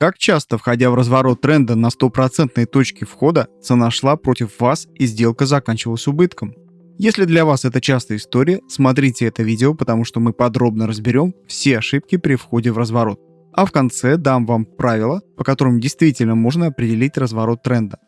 Как часто, входя в разворот тренда на стопроцентной точке входа, цена шла против вас и сделка заканчивалась убытком? Если для вас это частая история, смотрите это видео, потому что мы подробно разберем все ошибки при входе в разворот. А в конце дам вам правила, по которым действительно можно определить разворот тренда.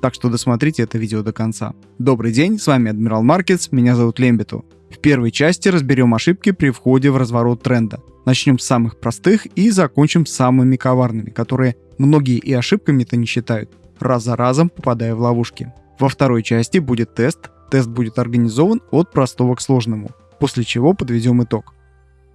Так что досмотрите это видео до конца. Добрый день, с вами Адмирал Маркетс, меня зовут Лембиту. В первой части разберем ошибки при входе в разворот тренда. Начнем с самых простых и закончим самыми коварными, которые многие и ошибками-то не считают, раз за разом попадая в ловушки. Во второй части будет тест. Тест будет организован от простого к сложному, после чего подведем итог.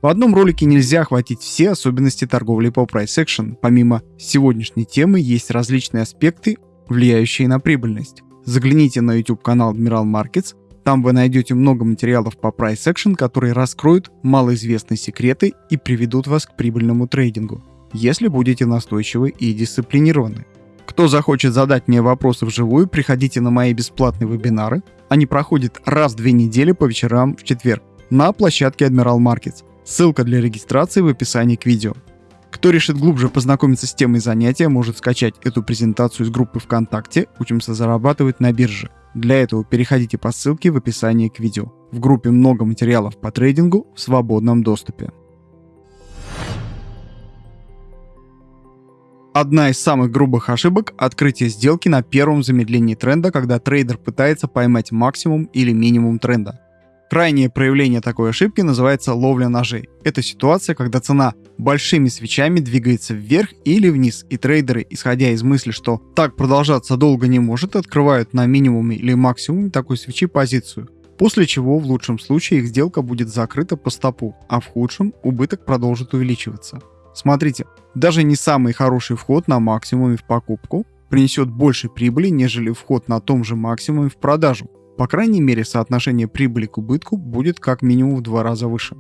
В одном ролике нельзя охватить все особенности торговли по Price Action. Помимо сегодняшней темы есть различные аспекты, влияющие на прибыльность. Загляните на YouTube канал Admiral Markets, там вы найдете много материалов по Price Action, которые раскроют малоизвестные секреты и приведут вас к прибыльному трейдингу, если будете настойчивы и дисциплинированы. Кто захочет задать мне вопросы вживую, приходите на мои бесплатные вебинары. Они проходят раз в две недели по вечерам в четверг на площадке Admiral Markets. Ссылка для регистрации в описании к видео. Кто решит глубже познакомиться с темой занятия, может скачать эту презентацию из группы ВКонтакте «Учимся зарабатывать на бирже». Для этого переходите по ссылке в описании к видео. В группе много материалов по трейдингу в свободном доступе. Одна из самых грубых ошибок – открытие сделки на первом замедлении тренда, когда трейдер пытается поймать максимум или минимум тренда. Крайнее проявление такой ошибки называется ловля ножей. Это ситуация, когда цена большими свечами двигается вверх или вниз, и трейдеры, исходя из мысли, что так продолжаться долго не может, открывают на минимуме или максимуме такой свечи позицию. После чего в лучшем случае их сделка будет закрыта по стопу, а в худшем убыток продолжит увеличиваться. Смотрите, даже не самый хороший вход на максимуме в покупку принесет больше прибыли, нежели вход на том же максимуме в продажу. По крайней мере, соотношение прибыли к убытку будет как минимум в два раза выше.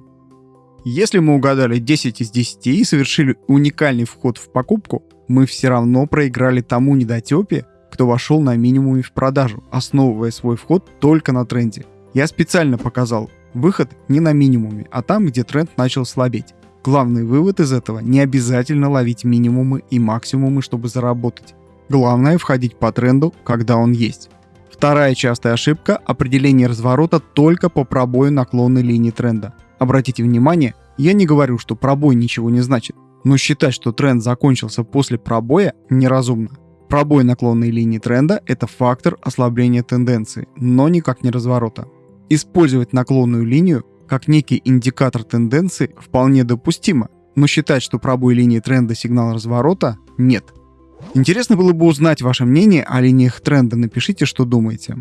Если мы угадали 10 из 10 и совершили уникальный вход в покупку, мы все равно проиграли тому недотепе, кто вошел на минимуме в продажу, основывая свой вход только на тренде. Я специально показал выход не на минимуме, а там, где тренд начал слабеть. Главный вывод из этого – не обязательно ловить минимумы и максимумы, чтобы заработать. Главное – входить по тренду, когда он есть. Вторая частая ошибка – определение разворота только по пробою наклонной линии тренда. Обратите внимание, я не говорю, что пробой ничего не значит, но считать, что тренд закончился после пробоя, неразумно. Пробой наклонной линии тренда – это фактор ослабления тенденции, но никак не разворота. Использовать наклонную линию как некий индикатор тенденции вполне допустимо, но считать, что пробой линии тренда сигнал разворота – нет – Интересно было бы узнать ваше мнение о линиях тренда, напишите, что думаете.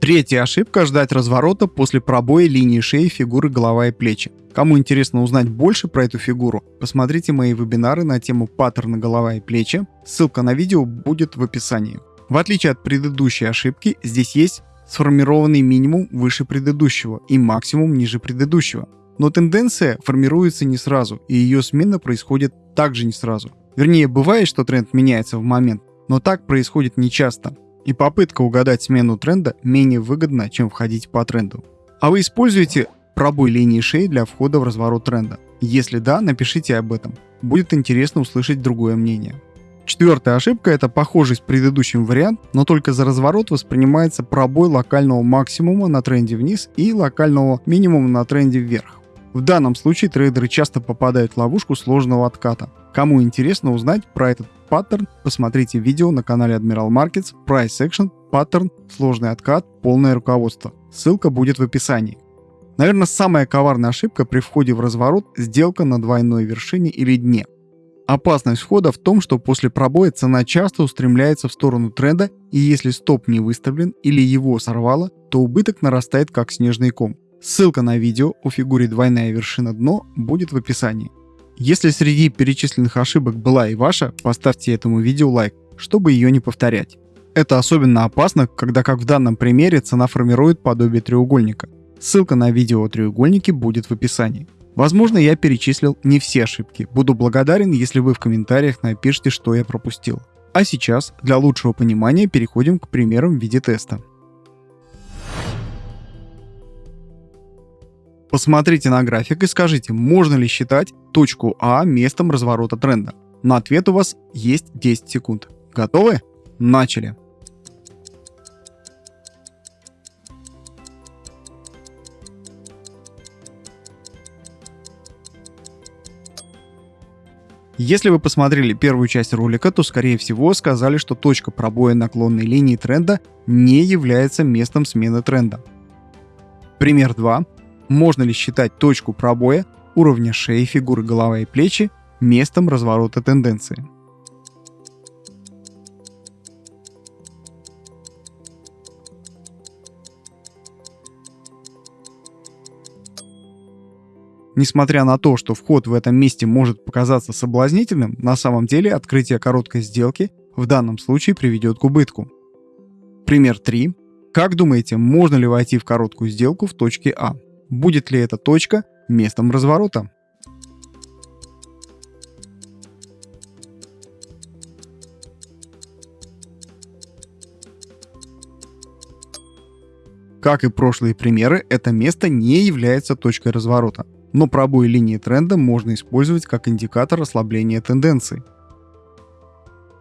Третья ошибка – ждать разворота после пробоя линии шеи фигуры голова и плечи. Кому интересно узнать больше про эту фигуру, посмотрите мои вебинары на тему паттерна голова и плечи. Ссылка на видео будет в описании. В отличие от предыдущей ошибки, здесь есть сформированный минимум выше предыдущего и максимум ниже предыдущего. Но тенденция формируется не сразу, и ее смена происходит также не сразу. Вернее, бывает, что тренд меняется в момент, но так происходит нечасто. И попытка угадать смену тренда менее выгодна, чем входить по тренду. А вы используете пробой линии шеи для входа в разворот тренда? Если да, напишите об этом. Будет интересно услышать другое мнение. Четвертая ошибка – это похожий с предыдущим вариант, но только за разворот воспринимается пробой локального максимума на тренде вниз и локального минимума на тренде вверх. В данном случае трейдеры часто попадают в ловушку сложного отката. Кому интересно узнать про этот паттерн, посмотрите видео на канале Admiral Markets Price Action паттерн, сложный откат, полное руководство. Ссылка будет в описании. Наверное, самая коварная ошибка при входе в разворот – сделка на двойной вершине или дне. Опасность входа в том, что после пробоя цена часто устремляется в сторону тренда, и если стоп не выставлен или его сорвало, то убыток нарастает как снежный ком. Ссылка на видео о фигуре двойная вершина дно будет в описании. Если среди перечисленных ошибок была и ваша, поставьте этому видео лайк, чтобы ее не повторять. Это особенно опасно, когда, как в данном примере, цена формирует подобие треугольника. Ссылка на видео о треугольнике будет в описании. Возможно, я перечислил не все ошибки. Буду благодарен, если вы в комментариях напишите, что я пропустил. А сейчас, для лучшего понимания, переходим к примерам в виде теста. Посмотрите на график и скажите, можно ли считать точку А местом разворота тренда. На ответ у вас есть 10 секунд. Готовы? Начали! Если вы посмотрели первую часть ролика, то скорее всего сказали, что точка пробоя наклонной линии тренда не является местом смены тренда. Пример 2. Можно ли считать точку пробоя уровня шеи, фигуры голова и плечи местом разворота тенденции? Несмотря на то, что вход в этом месте может показаться соблазнительным, на самом деле открытие короткой сделки в данном случае приведет к убытку. Пример 3. Как думаете, можно ли войти в короткую сделку в точке А? Будет ли эта точка местом разворота? Как и прошлые примеры, это место не является точкой разворота но пробой линии тренда можно использовать как индикатор ослабления тенденции.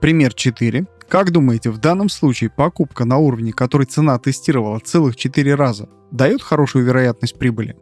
Пример 4. Как думаете, в данном случае покупка на уровне, который цена тестировала целых 4 раза, дает хорошую вероятность прибыли?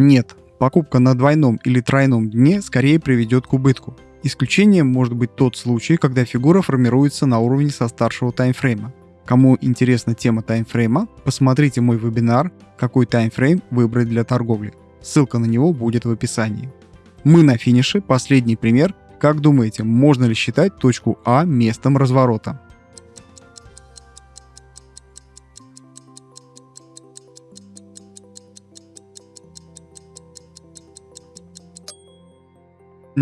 Нет, покупка на двойном или тройном дне скорее приведет к убытку. Исключением может быть тот случай, когда фигура формируется на уровне со старшего таймфрейма. Кому интересна тема таймфрейма, посмотрите мой вебинар «Какой таймфрейм выбрать для торговли». Ссылка на него будет в описании. Мы на финише, последний пример. Как думаете, можно ли считать точку А местом разворота?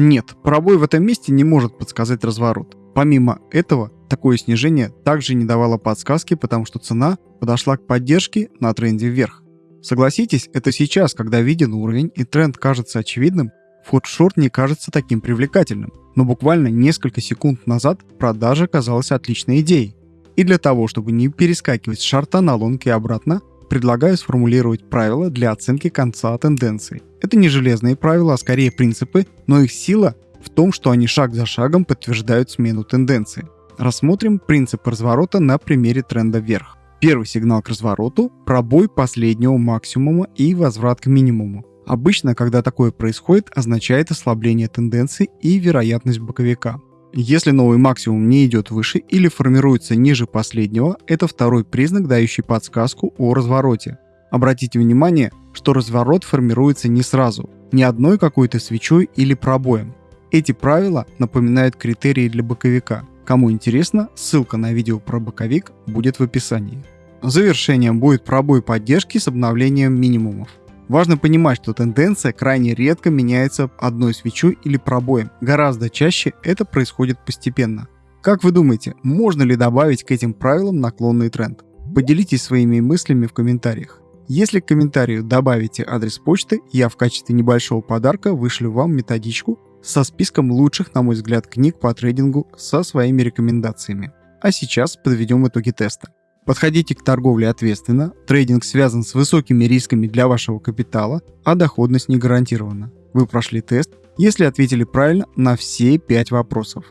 Нет, пробой в этом месте не может подсказать разворот. Помимо этого, такое снижение также не давало подсказки, потому что цена подошла к поддержке на тренде вверх. Согласитесь, это сейчас, когда виден уровень и тренд кажется очевидным, вход в шорт не кажется таким привлекательным. Но буквально несколько секунд назад продажа казалась отличной идеей. И для того, чтобы не перескакивать с шарта на лонг и обратно, предлагаю сформулировать правила для оценки конца тенденции. Это не железные правила, а скорее принципы, но их сила в том, что они шаг за шагом подтверждают смену тенденции. Рассмотрим принцип разворота на примере тренда вверх. Первый сигнал к развороту – пробой последнего максимума и возврат к минимуму. Обычно, когда такое происходит, означает ослабление тенденции и вероятность боковика. Если новый максимум не идет выше или формируется ниже последнего, это второй признак, дающий подсказку о развороте. Обратите внимание, что разворот формируется не сразу, не одной какой-то свечой или пробоем. Эти правила напоминают критерии для боковика. Кому интересно, ссылка на видео про боковик будет в описании. Завершением будет пробой поддержки с обновлением минимумов. Важно понимать, что тенденция крайне редко меняется одной свечой или пробоем. Гораздо чаще это происходит постепенно. Как вы думаете, можно ли добавить к этим правилам наклонный тренд? Поделитесь своими мыслями в комментариях. Если к комментарию добавите адрес почты, я в качестве небольшого подарка вышлю вам методичку со списком лучших, на мой взгляд, книг по трейдингу со своими рекомендациями. А сейчас подведем итоги теста. Подходите к торговле ответственно, трейдинг связан с высокими рисками для вашего капитала, а доходность не гарантирована. Вы прошли тест, если ответили правильно на все 5 вопросов.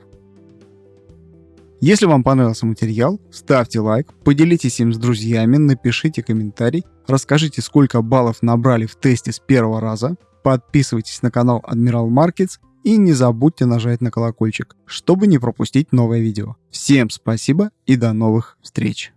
Если вам понравился материал, ставьте лайк, поделитесь им с друзьями, напишите комментарий, расскажите, сколько баллов набрали в тесте с первого раза, подписывайтесь на канал Admiral Markets и не забудьте нажать на колокольчик, чтобы не пропустить новое видео. Всем спасибо и до новых встреч!